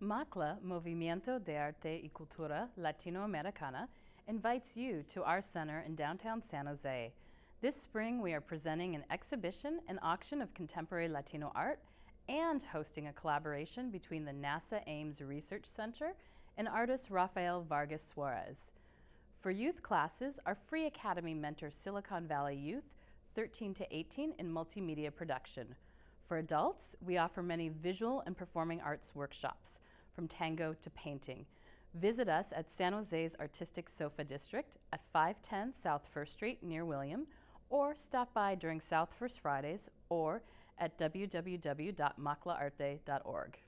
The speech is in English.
MACLA, Movimiento de Arte y Cultura Latinoamericana, invites you to our center in downtown San Jose. This spring, we are presenting an exhibition and auction of contemporary Latino art and hosting a collaboration between the NASA Ames Research Center and artist Rafael Vargas Suarez. For youth classes, our free academy mentors Silicon Valley youth 13 to 18 in multimedia production. For adults, we offer many visual and performing arts workshops, from tango to painting. Visit us at San Jose's Artistic Sofa District at 510 South First Street near William, or stop by during South First Fridays or at www.maclaarte.org.